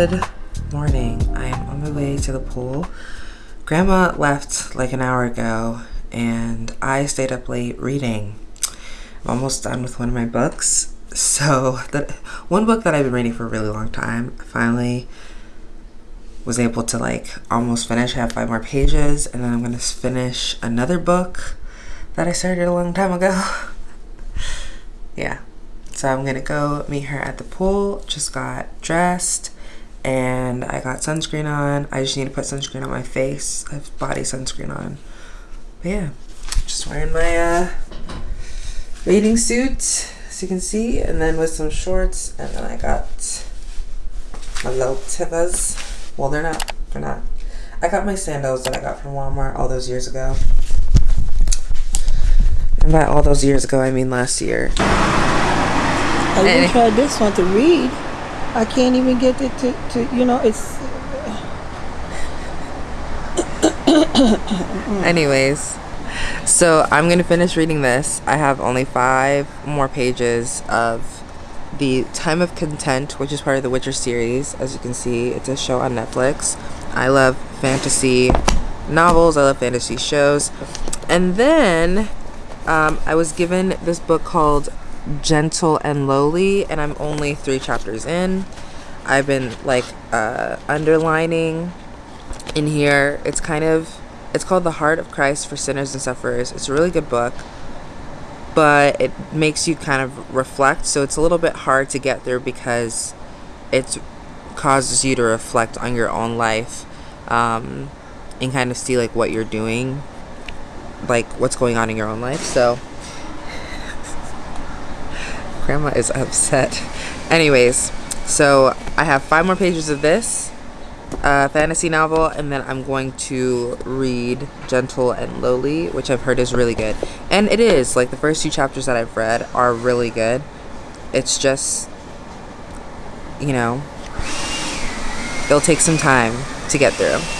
Good morning. I am on my way to the pool. Grandma left like an hour ago and I stayed up late reading. I'm almost done with one of my books. So, that one book that I've been reading for a really long time, I finally was able to like almost finish. I have five more pages and then I'm to finish another book that I started a long time ago. yeah. So I'm gonna go meet her at the pool. Just got dressed and I got sunscreen on. I just need to put sunscreen on my face. I have body sunscreen on. But yeah, just wearing my uh, bathing suit, as you can see, and then with some shorts. And then I got my little Tevas. Well, they're not. They're not. I got my sandals that I got from Walmart all those years ago. And by all those years ago, I mean last year. I even tried this one to read. I can't even get it to, to you know, it's. Anyways, so I'm going to finish reading this. I have only five more pages of the Time of Contempt, which is part of the Witcher series. As you can see, it's a show on Netflix. I love fantasy novels, I love fantasy shows. And then um, I was given this book called gentle and lowly and i'm only three chapters in. I've been like uh underlining in here. It's kind of it's called the heart of christ for sinners and sufferers. It's a really good book but it makes you kind of reflect so it's a little bit hard to get through because it causes you to reflect on your own life um, and kind of see like what you're doing like what's going on in your own life. So grandma is upset. Anyways, so I have five more pages of this uh, fantasy novel, and then I'm going to read Gentle and Lowly, which I've heard is really good. And it is, like, the first two chapters that I've read are really good. It's just, you know, it'll take some time to get through.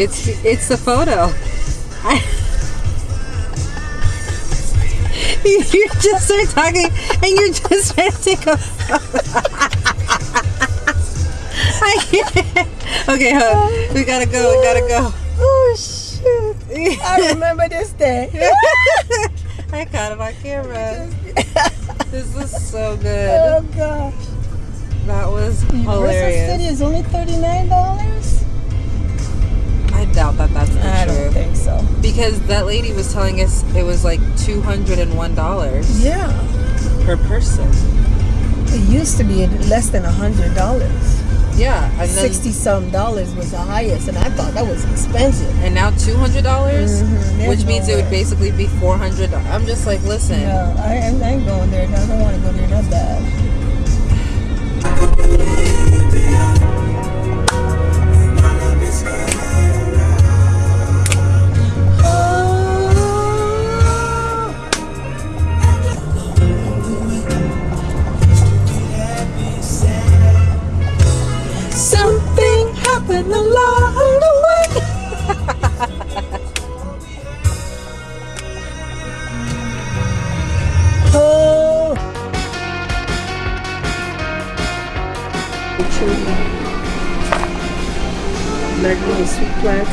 it's it's the photo. I, you just start talking and you're just trying to take a photo. I can't. Okay, huh? We gotta go. We gotta go. Oh shit! I remember this day. I caught it on camera. this is so oh, good. Oh gosh. That was hilarious. City is only thirty nine dollars doubt that that's the I don't think so. Because that lady was telling us it was like two hundred and one dollars. Yeah. Per person. It used to be less than a hundred dollars. Yeah, and sixty some dollars was the highest, and I thought that was expensive. And now two hundred dollars, mm-hmm. which means it would basically be four hundred. I'm just like, listen. No, I, am ain't going there. I don't want to go there that bad.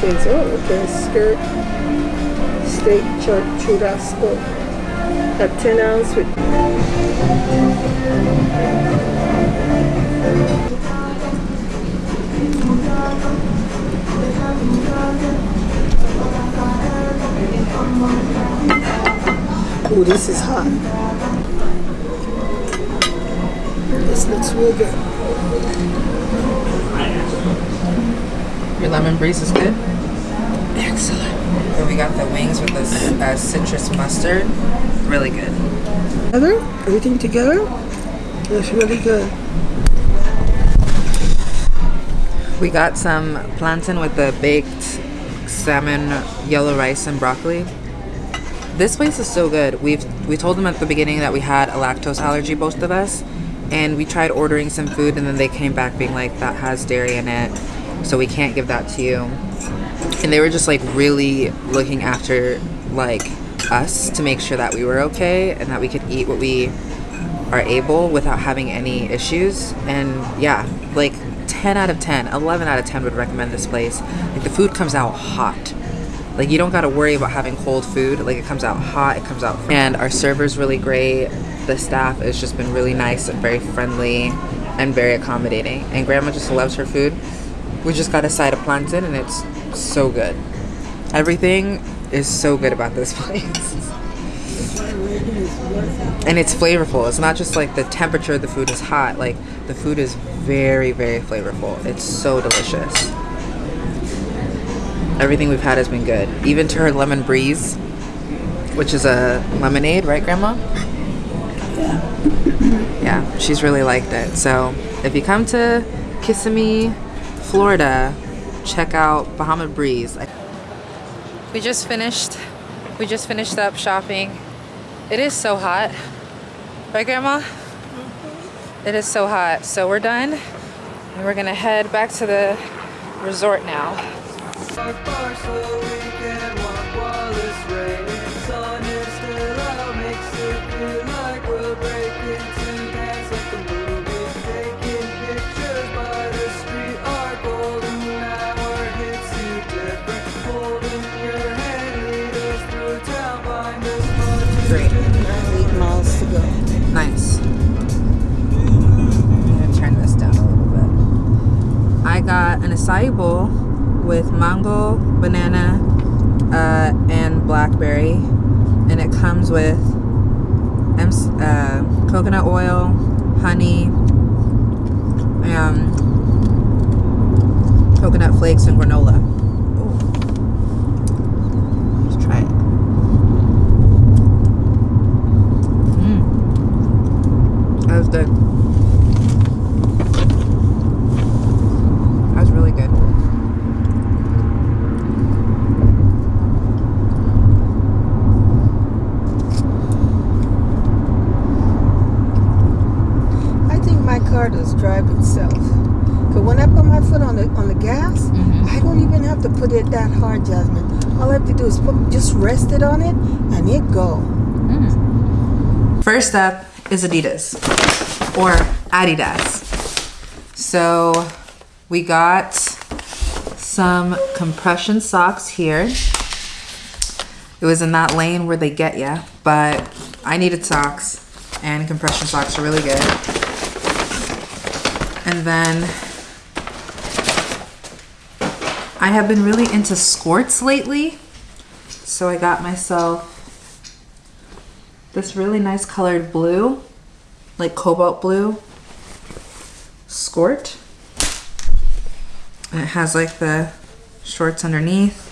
plantains. Oh, okay. Skirt, steak, churrasco. A 10 ounce with Oh, this is hot. This looks real good. Your lemon breeze is good. Excellent. And we got the wings with this uh, citrus mustard. Really good. Together, everything together, it's really good. We got some plantain with the baked salmon, yellow rice, and broccoli. This place is so good. We've we told them at the beginning that we had a lactose allergy, both of us, and we tried ordering some food, and then they came back being like that has dairy in it, so we can't give that to you. And they were just like really looking after like us to make sure that we were okay and that we could eat what we are able without having any issues. And yeah, like 10 out of 10, 11 out of 10 would recommend this place. Like the food comes out hot. Like you don't got to worry about having cold food. Like it comes out hot, it comes out. And our server's really great. The staff has just been really nice and very friendly and very accommodating. And grandma just loves her food. We just got a side of plantain and it's so good. Everything is so good about this place. and it's flavorful. It's not just like the temperature of the food is hot. Like the food is very, very flavorful. It's so delicious. Everything we've had has been good. Even to her lemon breeze, which is a lemonade, right, Grandma? Yeah. Yeah, she's really liked it. So if you come to Kissimmee, Florida, check out Bahama Breeze. We just finished. We just finished up shopping. It is so hot, right, Grandma? It is so hot. So we're done, and we're gonna head back to the resort now. Acai bowl with mango, banana, uh, and blackberry, and it comes with uh, coconut oil, honey, um, coconut flakes, and granola. Let's try it. Mm. That was good. That was really good. I think my car does drive itself. Cause when I put my foot on the on the gas, Mhm. I don't even have to put it that hard, Jasmine. All I have to do is put, just rest it on it, and it go. First up is Adidas or Adidas. So we got some compression socks here. It was in that lane where they get ya, but I needed socks and compression socks are really good. And then I have been really into skirts lately. So I got myself this really nice colored blue, like cobalt blue skirt. And it has like the shorts underneath.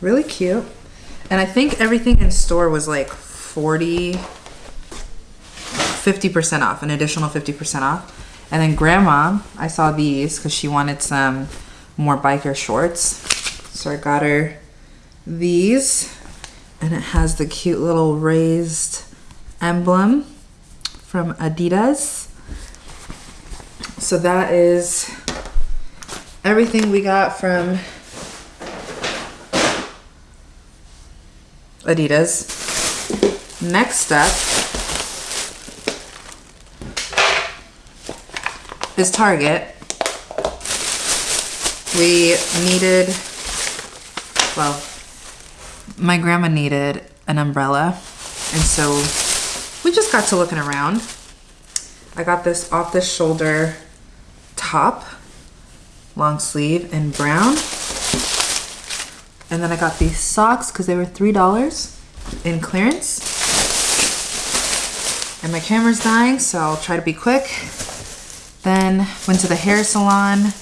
Really cute. And I think everything in store was like 40, 50% off, an additional 50% off. And then grandma, I saw these because she wanted some more biker shorts. So I got her these and it has the cute little raised emblem from Adidas. So that is everything we got from Adidas. Next up is Target. We needed, well, my grandma needed an umbrella. And so we just got to looking around. I got this off the shoulder top, long sleeve in brown. And then I got these socks because they were $3 in clearance. And my camera's dying, so I'll try to be quick. Then went to the hair salon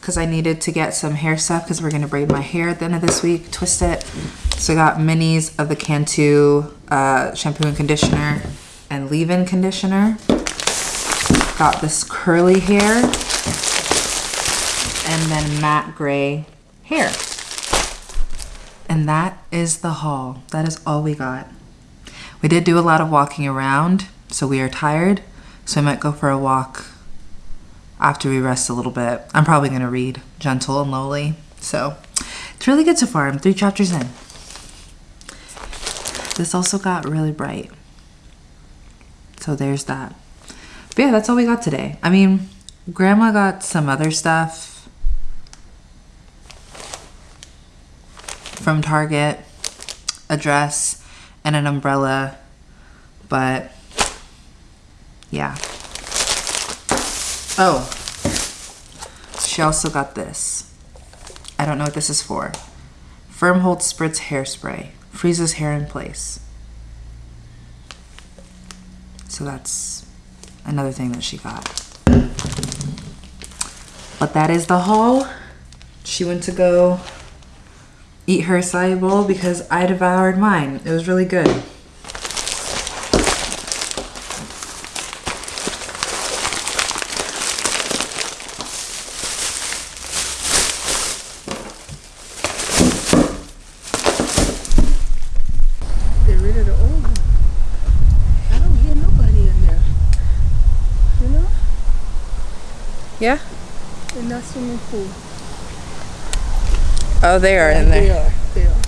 because I needed to get some hair stuff because we're gonna braid my hair at the end of this week, twist it. So I got minis of the Cantu uh, shampoo and conditioner and leave-in conditioner. Got this curly hair and then matte gray hair. And that is the haul. That is all we got. We did do a lot of walking around, so we are tired. So I might go for a walk after we rest a little bit. I'm probably gonna read Gentle and Lowly. So it's really good so far. I'm three chapters in. This also got really bright. So there's that. But yeah, that's all we got today. I mean, Grandma got some other stuff from Target, a dress, and an umbrella, but yeah. Oh, she also got this. I don't know what this is for. Firm Hold Spritz Hairspray. Freezes hair in place. So that's another thing that she got. But that is the haul. She went to go eat her acai bowl because I devoured mine. It was really good. Get rid of the old one. I don't hear nobody in there. You know? Yeah? In that swimming pool. Oh, they are in They there. are. They are.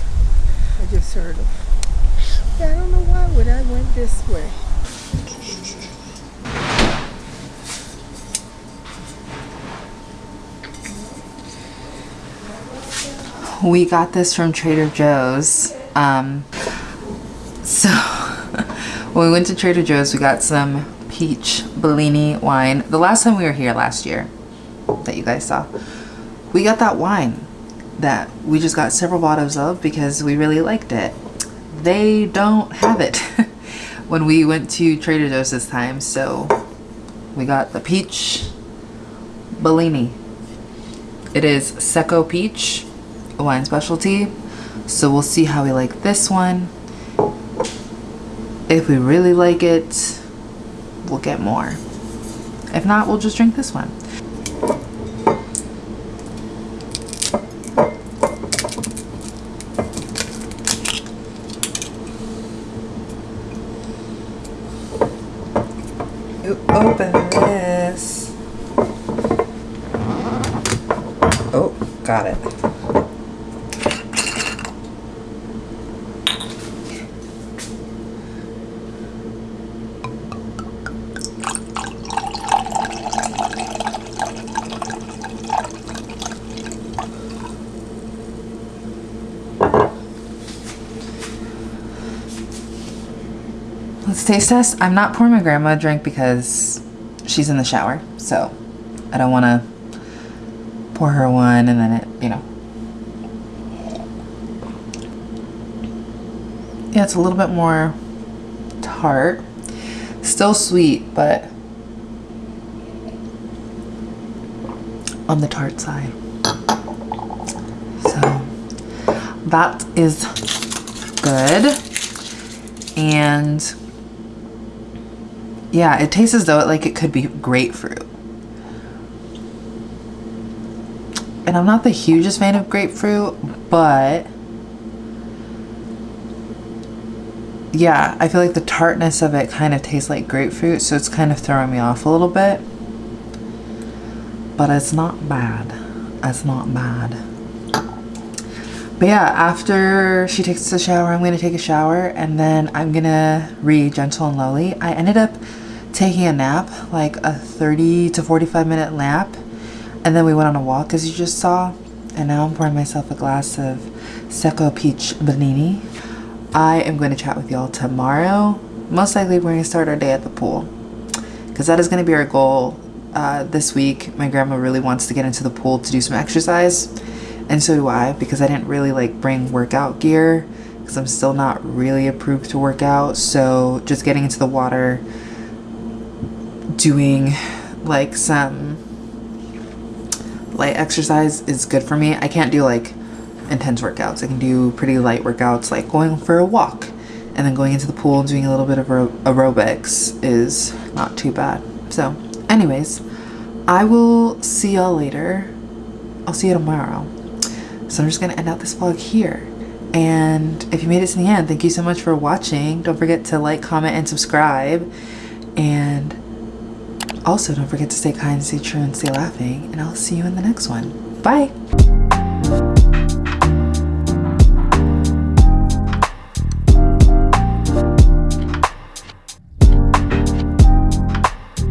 I just heard them. Yeah, I don't know why would I went this way. We got this from Trader Joe's. Um, so when we went to Trader Joe's, we got some peach Bellini wine. The last time we were here last year, that you guys saw, we got that wine that we just got several bottles of because we really liked it. They don't have it when we went to Trader Joe's this time, so we got the peach Bellini. It is Secco Peach, a wine specialty. So we'll see how we like this one. If we really like it, we'll get more. If not, we'll just drink this one. You open this. Oh, got it. Let's taste test. I'm not pouring my grandma a drink because she's in the shower, so I don't want to pour her one and then it, you know. Yeah, it's a little bit more tart. Still sweet, but on the tart side. So that is good. And yeah, it tastes as though it like it could be grapefruit. And I'm not the hugest fan of grapefruit, but yeah, I feel like the tartness of it kind of tastes like grapefruit, so it's kind of throwing me off a little bit. But it's not bad. It's not bad. But yeah, after she takes the shower, I'm gonna take a shower and then I'm gonna read Gentle and Lowly. I ended up taking a nap, like a 30 to 45 minute nap. And then we went on a walk, as you just saw. And now I'm pouring myself a glass of Secco Peach Bellini. I am going to chat with y'all tomorrow. Most likely, we're going to start our day at the pool. Because that is going to be our goal uh, this week. My grandma really wants to get into the pool to do some exercise. And so do I, because I didn't really like bring workout gear. Because I'm still not really approved to work out. So just getting into the water, doing like some light exercise is good for me. I can't do like intense workouts. I can do pretty light workouts like going for a walk and then going into the pool and doing a little bit of aerobics is not too bad. So anyways, I will see y'all later. I'll see you tomorrow. So I'm just going to end out this vlog here. And if you made it to the end, thank you so much for watching. Don't forget to like, comment, and subscribe. And also, don't forget to stay kind, stay true, and stay laughing. And I'll see you in the next one. Bye.